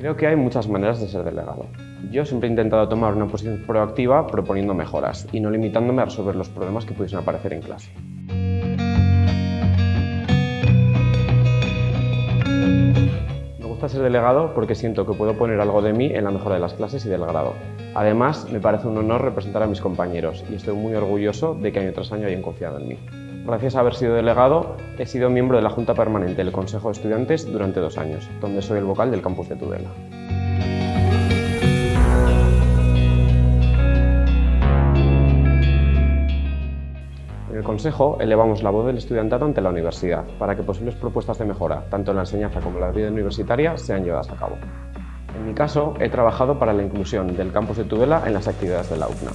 Creo que hay muchas maneras de ser delegado. Yo siempre he intentado tomar una posición proactiva proponiendo mejoras y no limitándome a resolver los problemas que pudiesen aparecer en clase. Me gusta ser delegado porque siento que puedo poner algo de mí en la mejora de las clases y del grado. Además, me parece un honor representar a mis compañeros y estoy muy orgulloso de que año tras año hayan confiado en mí. Gracias a haber sido delegado, he sido miembro de la Junta Permanente del Consejo de Estudiantes durante dos años, donde soy el vocal del campus de Tudela. En el Consejo elevamos la voz del estudiantado ante la universidad para que posibles propuestas de mejora, tanto en la enseñanza como en la vida universitaria, sean llevadas a cabo. En mi caso, he trabajado para la inclusión del campus de Tudela en las actividades de la UCNA.